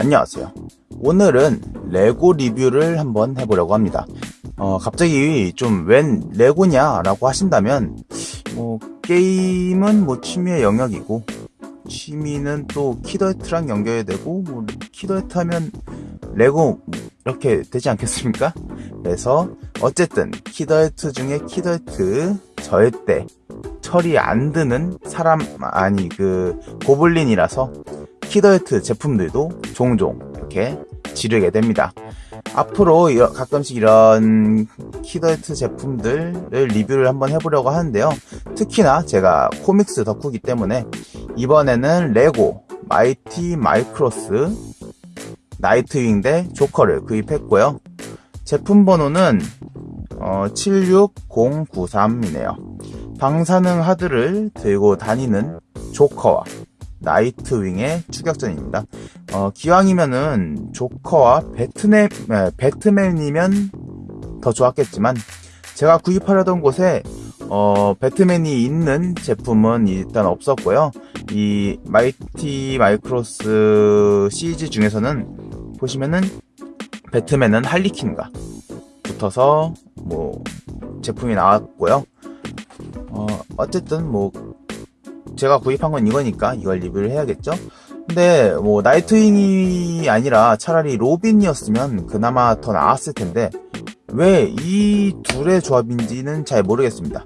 안녕하세요. 오늘은 레고 리뷰를 한번 해보려고 합니다. 어, 갑자기 좀 웬 레고냐 라고 하신다면 뭐 게임은 뭐 취미의 영역이고 취미는 또 키덜트랑 연결이 되고 뭐 키덜트 하면 레고 이렇게 되지 않겠습니까? 그래서 어쨌든 키덜트 중에 키덜트 절대 철이 안 드는 사람 아니 그 고블린이라서 키덜트 제품들도 종종 이렇게 지르게 됩니다. 앞으로 가끔씩 이런 키덜트 제품들을 리뷰를 한번 해보려고 하는데요. 특히나 제가 코믹스 덕후기 때문에 이번에는 레고 마이티 마이크로스 나이트윙 대 조커를 구입했고요. 제품 번호는 어, 76093이네요. 방사능 하드를 들고 다니는 조커와 나이트윙의 추격전입니다. 어, 기왕이면은 조커와 배트맨, 배트맨이면 더 좋았겠지만 제가 구입하려던 곳에 어, 배트맨이 있는 제품은 일단 없었고요. 이 마이티 마이크로스 시리즈 중에서는 보시면은 배트맨은 할리퀸과 붙어서 뭐 제품이 나왔고요. 어, 어쨌든 뭐 제가 구입한 건 이거니까 이걸 리뷰를 해야겠죠. 근데 뭐 나이트윙이 아니라 차라리 로빈이었으면 그나마 더 나았을 텐데 왜 이 둘의 조합인지는 잘 모르겠습니다.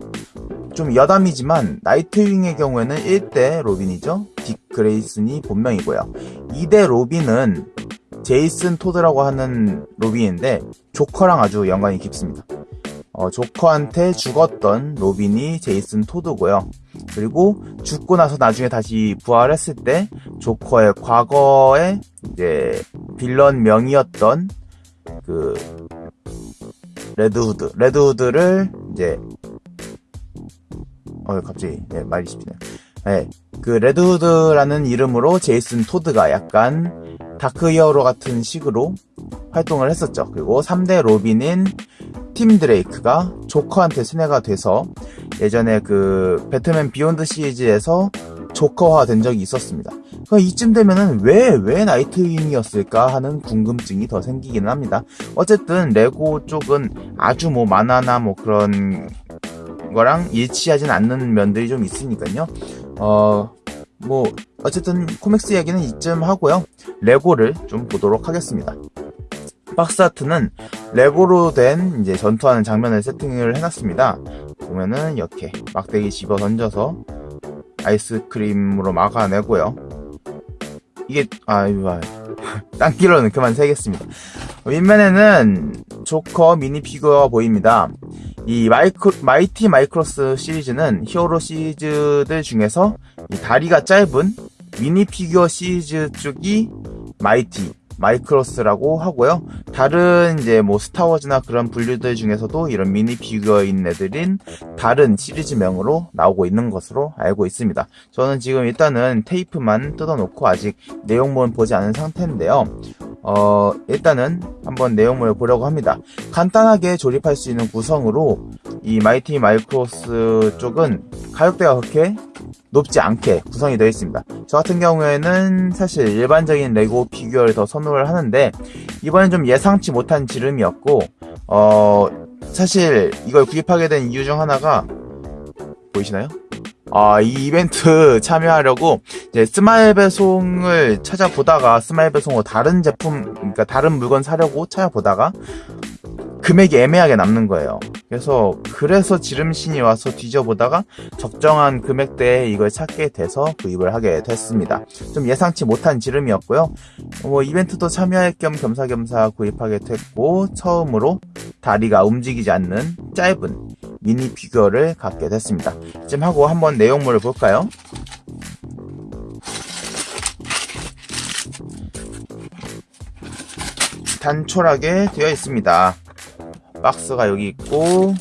좀 여담이지만 나이트윙의 경우에는 1대 로빈이죠. 딕 그레이슨이 본명이고요. 2대 로빈은 제이슨 토드라고 하는 로빈인데 조커랑 아주 연관이 깊습니다. 어, 조커한테 죽었던 로빈이 제이슨 토드고요. 그리고 죽고 나서 나중에 다시 부활했을 때 조커의 과거의 이제 빌런 명이었던 그 레드후드 레드후드를 이제 어 갑자기 네, 말이 씹히네. 네, 그 레드후드라는 이름으로 제이슨 토드가 약간 다크 히어로 같은 식으로 활동을 했었죠. 그리고 3대 로빈인 팀 드레이크가 조커한테 세뇌가 돼서 예전에 그 배트맨 비욘드 시리즈에서 조커화 된 적이 있었습니다. 그러니까 이쯤 되면은 왜, 왜 나이트윙이었을까 하는 궁금증이 더 생기기는 합니다. 어쨌든 레고 쪽은 아주 뭐 만화나 뭐 그런 거랑 일치하진 않는 면들이 좀 있으니까요. 어, 뭐, 어쨌든 코믹스 이야기는 이쯤 하고요. 레고를 좀 보도록 하겠습니다. 박스 아트는 레고로 된 이제 전투하는 장면을 세팅을 해놨습니다. 보면은 이렇게 막대기 집어 던져서 아이스크림으로 막아내고요. 이게 아 이거 딴 길로는 그만 새겠습니다. 윗면에는 조커 미니 피규어가 보입니다. 이 마이크, Mighty Micros 시리즈는 히어로 시리즈들 중에서 다리가 짧은 미니 피규어 시리즈 쪽이 Mighty Micros라고 하고요. 다른 이제 뭐 스타워즈나 그런 분류들 중에서도 이런 미니 피규어인 애들인 다른 시리즈명으로 나오고 있는 것으로 알고 있습니다. 저는 지금 일단은 테이프만 뜯어놓고 아직 내용물은 보지 않은 상태인데요. 어, 일단은 한번 내용물을 보려고 합니다. 간단하게 조립할 수 있는 구성으로 이 Mighty Micros 쪽은 가격대가 그렇게 높지 않게 구성이 되어 있습니다. 저 같은 경우에는 사실 일반적인 레고 피규어를 더 선호를 하는데 이번엔 좀 예상치 못한 지름이었고 어 사실 이걸 구입하게 된 이유 중 하나가 보이시나요? 아, 이 이벤트 참여하려고 이제 스마일 배송을 찾아보다가 스마일 배송으로 다른 제품, 그러니까 다른 물건 사려고 찾아보다가 금액이 애매하게 남는 거예요. 그래서 그래서 지름신이 와서 뒤져보다가 적정한 금액대에 이걸 찾게 돼서 구입을 하게 됐습니다. 좀 예상치 못한 지름이었고요. 뭐 이벤트도 참여할 겸 겸사겸사 구입하게 됐고 처음으로 다리가 움직이지 않는 짧은 미니 피규어를 갖게 됐습니다. 지금 하고 한번 내용물을 볼까요? 단촐하게 되어 있습니다. 박스가 여기 있고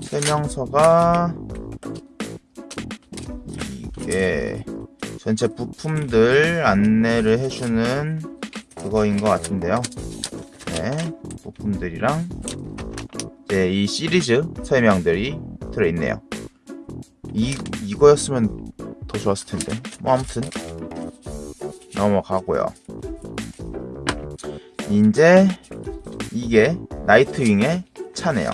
설명서가 이게 전체 부품들 안내를 해주는 그거인 것 같은데요. 네, 부품들이랑 이제 이 시리즈 설명들이 들어있네요. 이 이거였으면 더 좋았을 텐데. 뭐 아무튼 넘어가고요. 이제 이게 나이트윙의 차네요.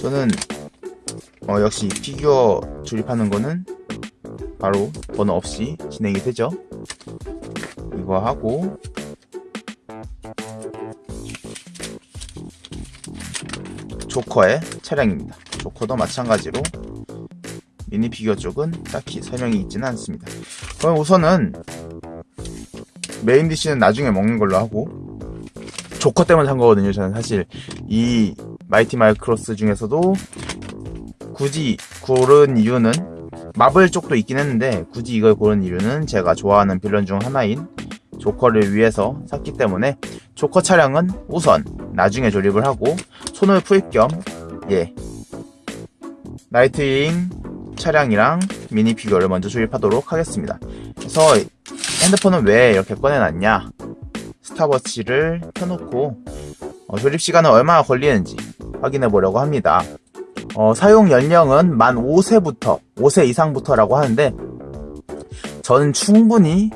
저는 어, 역시 피규어 조립하는 거는 바로 번호 없이 진행이 되죠. 이거 하고 조커의 차량입니다. 조커도 마찬가지로 미니 피규어 쪽은 딱히 설명이 있지는 않습니다. 그럼 우선은 메인 디시는 나중에 먹는 걸로 하고 조커 때문에 산 거거든요. 저는 사실 이 Mighty Micros 중에서도 굳이 고른 이유는 마블 쪽도 있긴 했는데 굳이 이걸 고른 이유는 제가 좋아하는 빌런 중 하나인 조커를 위해서 샀기 때문에 조커 차량은 우선 나중에 조립을 하고 손을 풀 겸 예. 나이트윙 차량이랑 미니 피규어를 먼저 조립하도록 하겠습니다. 그래서 핸드폰은 왜 이렇게 꺼내놨냐? 스톱워치를 켜놓고 어, 조립 시간은 얼마나 걸리는지 확인해 보려고 합니다. 어, 사용 연령은 만 5세부터 5세 이상부터 라고 하는데 저는 충분히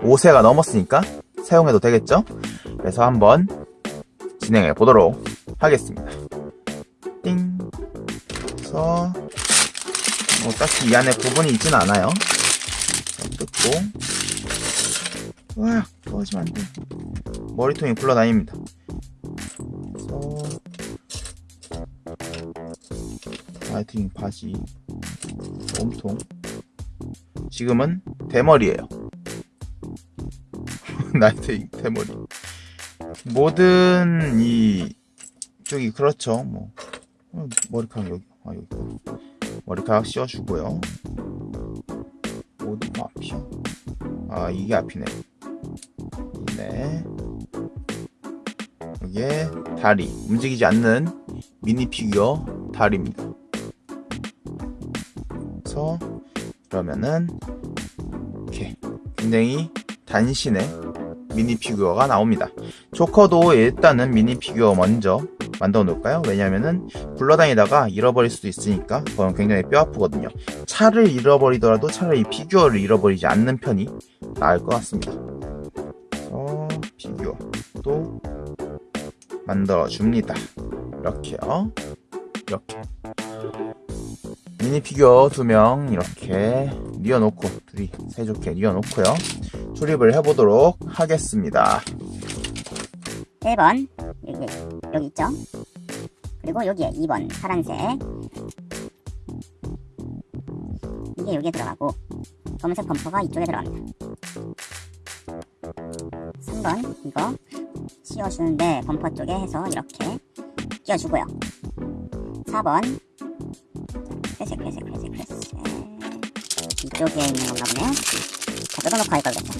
5세가 넘었으니까 사용해도 되겠죠? 그래서 한번 진행해 보도록 하겠습니다. 띵. 그래서 뭐 딱히 이 안에 부분이 있진 않아요. 뜯고 와 떨어지면 안 돼. 머리통이 굴러다닙니다. 그래서 나이트윙 바지 몸통 지금은 대머리예요. 나이트윙 대머리. 모든 이 쪽이 그렇죠. 뭐 어, 머리카락 여기 아 여기 머리카락 씌워주고요. 어디 앞이야? 아 이게 앞이네. 네. 여기에 다리 움직이지 않는 미니 피규어 다리입니다. 그래서 그러면은 이렇게 굉장히 단신의 미니 피규어가 나옵니다. 조커도 일단은 미니 피규어 먼저 만들어 놓을까요? 왜냐면은 굴러다니다가 잃어버릴 수도 있으니까 그건 굉장히 뼈 아프거든요. 차를 잃어버리더라도 차라리 피규어를 잃어버리지 않는 편이 나을 것 같습니다. 그래서 피규어 또 만들어 줍니다. 이렇게요. 이렇게 미니 피규어 두 명 이렇게 뉘어놓고 둘이 사이좋게 뉘어놓고요. 조립을 해보도록 하겠습니다. 1번 여기 여기 있죠 그리고 여기에 2번 파란색 이게 여기에 들어가고 검은색 범퍼가 이쪽에 들어갑니다 3번 이거 씌워주는데 범퍼 쪽에 해서 이렇게 끼워주고요 4번 회색 회색 회색 회색 이쪽에 있는 건가 보네요 자 뜯어놓고 할 걸겠죠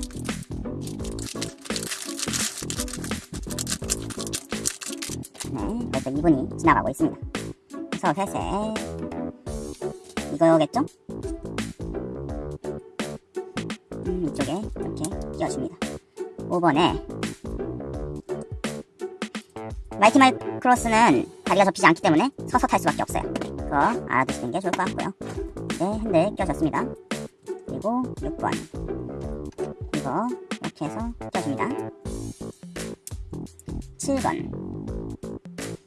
네, 그래서 2분이 지나가고 있습니다. 그래서 회색 이거겠죠? 음, 이쪽에 이렇게 끼워줍니다. 5번에 마이티 마이크로스는 다리가 접히지 않기 때문에 서서 탈 수밖에 없어요. 그거 알아두시는 게 좋을 것 같고요. 네, 핸들 껴졌습니다. 그리고 6번 이거 이렇게 해서 껴줍니다. 7번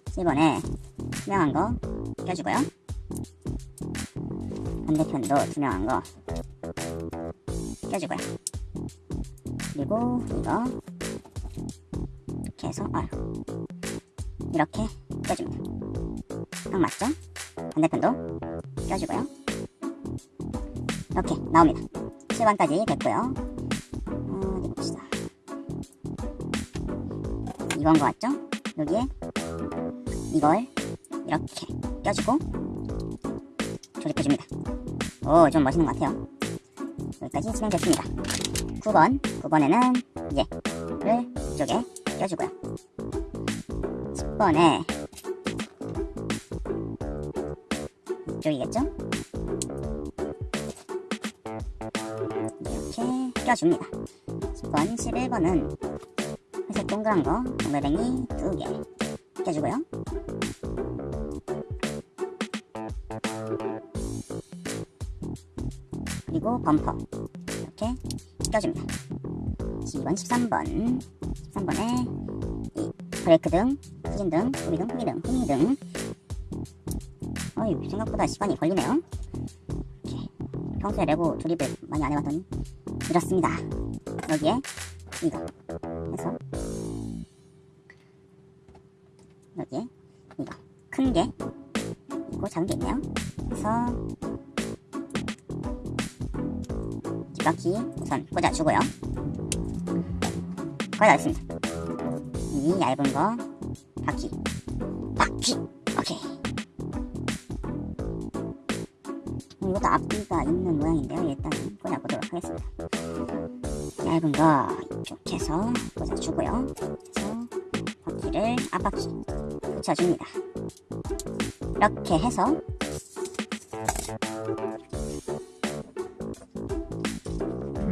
7번에 투명한 거 껴주고요. 반대편도 투명한 거 껴주고요. 그리고 이거 이렇게 해서 아 이렇게 껴줍니다. 딱 맞죠? 반대편도 껴주고요. 이렇게 나옵니다. 7번까지 됐고요. 어, 어디 봅시다. 이건 거 같죠? 여기에 이걸 이렇게 껴주고 조립해줍니다. 오, 좀 멋있는 것 같아요. 여기까지 진행됐습니다. 9번, 9번에는 얘를 이쪽에 껴주고요. 10번에 이쪽이겠죠? 이렇게 껴줍니다. 10번, 11번은 회색 동그란 거, 동글뱅이 2개 껴주고요. 그리고 범퍼 이렇게 껴줍니다. 12번, 13번, 13번에 이 브레이크 등, 후진 등, 후비 등, 후기 등, 후미 등. 어이 생각보다 시간이 걸리네요. 이렇게 평소에 레고 조립을 많이 안 해봤더니 이렇습니다. 여기에 이거 해서 여기에 이거 큰 게 있고 작은 게 있네요. 해서 뒷바퀴 우선 꽂아주고요. 거의 다 됐습니다. 이 얇은 거 바퀴 바퀴 오케이 음, 이것도 앞뒤가 있는 모양인데요. 일단 꽂아보도록 하겠습니다. 얇은 거 이쪽에서 꽂아주고요. 그래서 바퀴를 앞바퀴 붙여줍니다. 이렇게 해서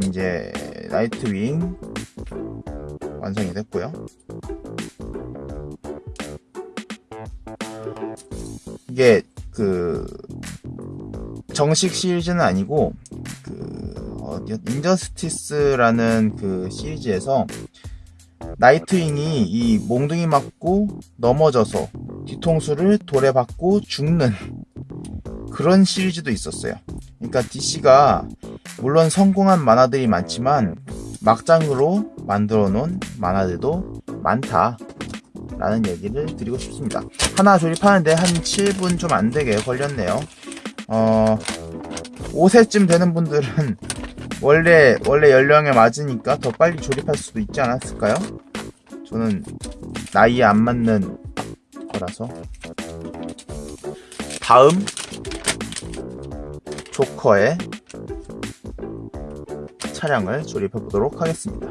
이제 나이트윙 완성이 됐고요. 이게 그 정식 시리즈는 아니고 그 어디 인저스티스라는 그 시리즈에서 나이트윙이 이 몽둥이 맞고 넘어져서 뒤통수를 돌에 박고 죽는 그런 시리즈도 있었어요. 그러니까 DC가 물론 성공한 만화들이 많지만 막장으로 만들어 놓은 만화들도 많다. 라는 얘기를 드리고 싶습니다. 하나 조립하는데 한 7분 좀 안 되게 걸렸네요. 어, 5세쯤 되는 분들은 원래, 원래 연령에 맞으니까 더 빨리 조립할 수도 있지 않았을까요? 저는 나이에 안 맞는 거라서. 다음, 조커의 차량을 조립해 보도록 하겠습니다.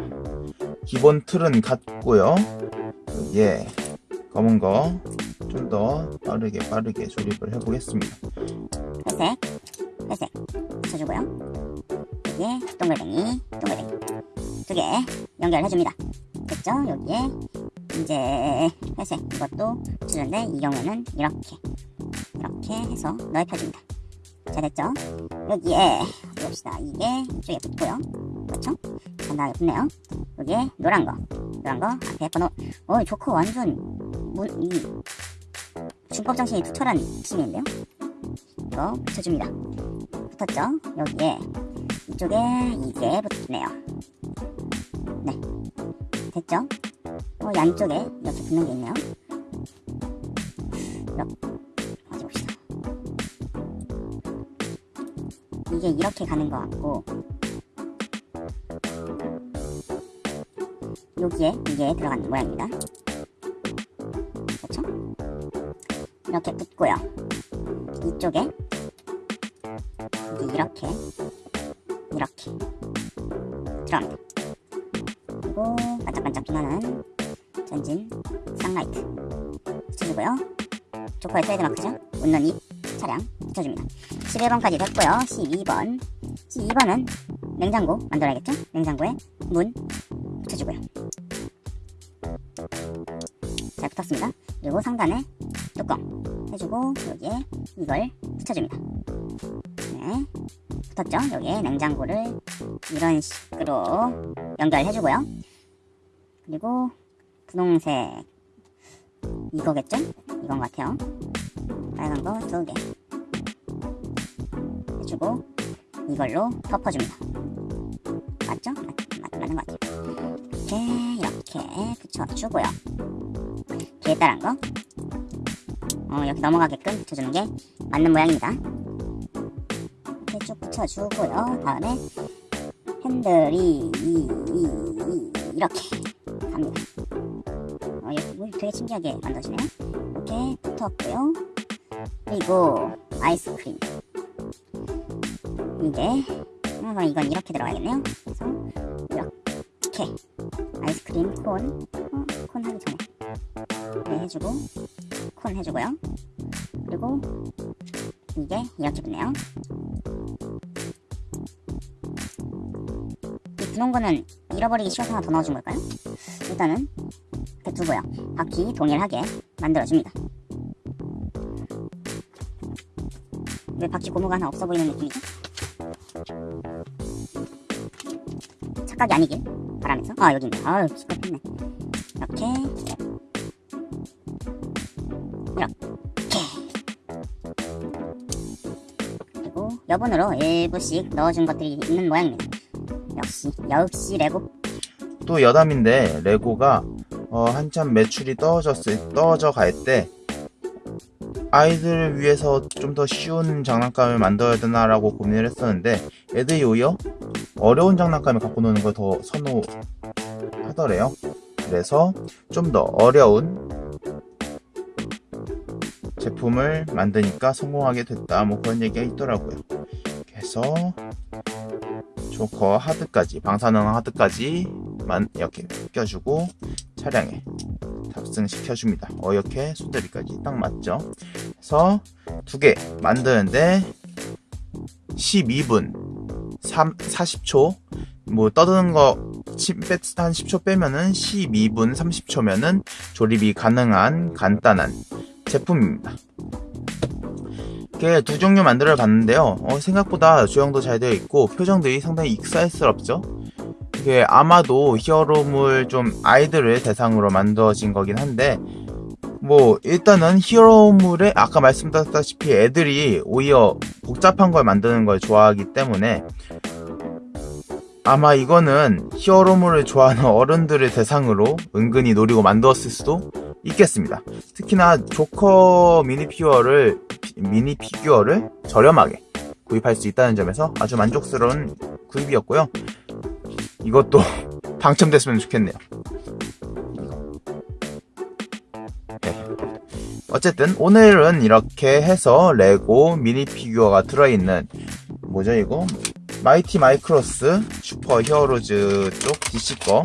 기본 틀은 같고요. 예, 검은 거 좀 더 빠르게 빠르게 조립을 해보겠습니다. 회색, 회색 붙여주고요. 여기에 동글뱅이, 동글뱅이 두 개 연결해줍니다. 됐죠? 여기에 이제 회색 이것도 붙여주는데 이 경우에는 이렇게 이렇게 해서 넓혀줍니다. 자 됐죠? 여기에 봅시다. 이게 이쪽에 붙고요. 그렇죠? 간단하게 붙네요. 여기에 노란 거, 거 앞에 번호. 어, 조커 완전 문, 이 준법 정신이 투철한 팀인데요. 이거 붙여줍니다. 붙었죠? 여기에 이쪽에 이게 붙네요. 네, 됐죠? 어, 양쪽에 이렇게 붙는 게 있네요. 이렇게 봅시다. 이게 이렇게 가는 것 같고 여기에 이게 들어가는 모양입니다. 그렇죠? 이렇게 붙고요. 이쪽에 이렇게 이렇게 들어갑니다. 그리고 반짝반짝 빛나는 전진 쌍라이트 붙여주고요. 조커의 트레이드마크죠. 웃는 입 차량 붙여줍니다. 11번까지 됐고요. 12번 12번은 냉장고 만들어야겠죠? 냉장고에 문 붙여주고요. 잘 붙었습니다. 그리고 상단에 뚜껑 해주고 여기에 이걸 붙여줍니다. 네, 붙었죠? 여기에 냉장고를 이런 식으로 연결해주고요. 그리고 분홍색 이거겠죠? 이건 것 같아요. 빨간 거 두 개 해주고 이걸로 덮어줍니다. 맞죠? 맞, 맞, 맞는 것 같아요. 이렇게 이렇게 붙여주고요. 뒤에 따른 거 어, 이렇게 넘어가게끔 붙여주는 게 맞는 모양입니다. 이렇게 쭉 붙여주고요. 다음에 핸들이 이, 이, 이, 이렇게 갑니다. 어, 뭐 되게 신기하게 만들어지네요. 이렇게 붙었고요. 그리고 아이스크림 어, 그럼 이건 이렇게 들어가야겠네요. 이렇게 아이스크림 콘, 어, 콘 하기 전에 네, 해주고 콘 해주고요. 그리고 이게 이렇게 붙네요. 이 분홍 거는 잃어버리기 쉬워서 하나 더 넣어준 걸까요? 일단은 이렇게 두고요. 바퀴 동일하게 만들어줍니다. 왜 바퀴 고무가 하나 없어 보이는 느낌이죠? 착각이 아니길 바람에서 아 여기 있네 아유 시끄럽네. 이렇게. 이렇게. 그리고 여분으로 일부씩 넣어준 것들이 있는 모양입니다. 역시 역시 레고. 또 여담인데 레고가 어, 한참 매출이 떨어졌을 떨어져 갈 때 아이들을 위해서 좀 더 쉬운 장난감을 만들어야 되나라고 고민을 했었는데 애들이 오히려 어려운 장난감을 갖고 노는 걸 더 선호하더래요. 그래서 좀 더 어려운 제품을 만드니까 성공하게 됐다. 뭐 그런 얘기가 있더라고요. 그래서 조커 하드까지 방사능 하드까지만 이렇게 껴주고 차량에 탑승시켜줍니다. 어 이렇게 손잡이까지 딱 맞죠? 그래서 두 개 만드는데 12분 3, 40초 뭐 떠드는 거 치- 빼- 한 10초 빼면은 12분 30초면은 조립이 가능한 간단한 제품입니다. 이렇게 두 종류 만들어 봤는데요. 어, 생각보다 조형도 잘 되어 있고 표정들이 상당히 익살스럽죠. 이게 아마도 히어로물 좀 아이들을 대상으로 만들어진 거긴 한데 뭐 일단은 히어로물에 아까 말씀드렸다시피 애들이 오히려 복잡한 걸 만드는 걸 좋아하기 때문에 아마 이거는 히어로물을 좋아하는 어른들을 대상으로 은근히 노리고 만들었을 수도 있겠습니다. 특히나 조커 미니 피규어를 미니 피규어를 저렴하게 구입할 수 있다는 점에서 아주 만족스러운 구입이었고요. 이것도 당첨됐으면 좋겠네요. 네. 어쨌든 오늘은 이렇게 해서 레고 미니 피규어가 들어있는 뭐죠 이거? Mighty Micros Super Heroes 쪽 DC 거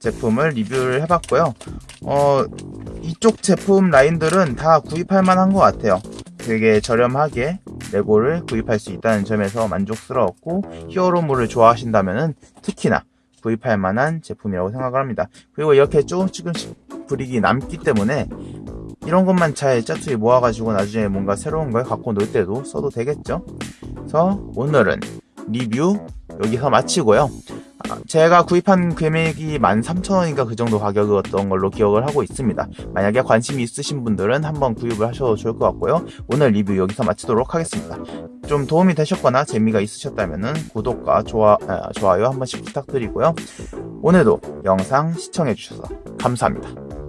제품을 리뷰를 해봤고요. 어, 이쪽 제품 라인들은 다 구입할 만한 것 같아요. 되게 저렴하게 레고를 구입할 수 있다는 점에서 만족스러웠고 히어로물을 좋아하신다면 특히나 구입할 만한 제품이라고 생각을 합니다. 그리고 이렇게 조금씩 조금씩 브릭이 남기 때문에 이런 것만 잘 짜투리 모아가지고 나중에 뭔가 새로운 걸 갖고 놀 때도 써도 되겠죠. 그래서 오늘은 리뷰 여기서 마치고요. 아, 제가 구입한 금액이 13,000원인가 그 정도 가격이었던 걸로 기억을 하고 있습니다. 만약에 관심이 있으신 분들은 한번 구입을 하셔도 좋을 것 같고요. 오늘 리뷰 여기서 마치도록 하겠습니다. 좀 도움이 되셨거나 재미가 있으셨다면 구독과 좋아, 아, 좋아요 한 번씩 부탁드리고요. 오늘도 영상 시청해주셔서 감사합니다.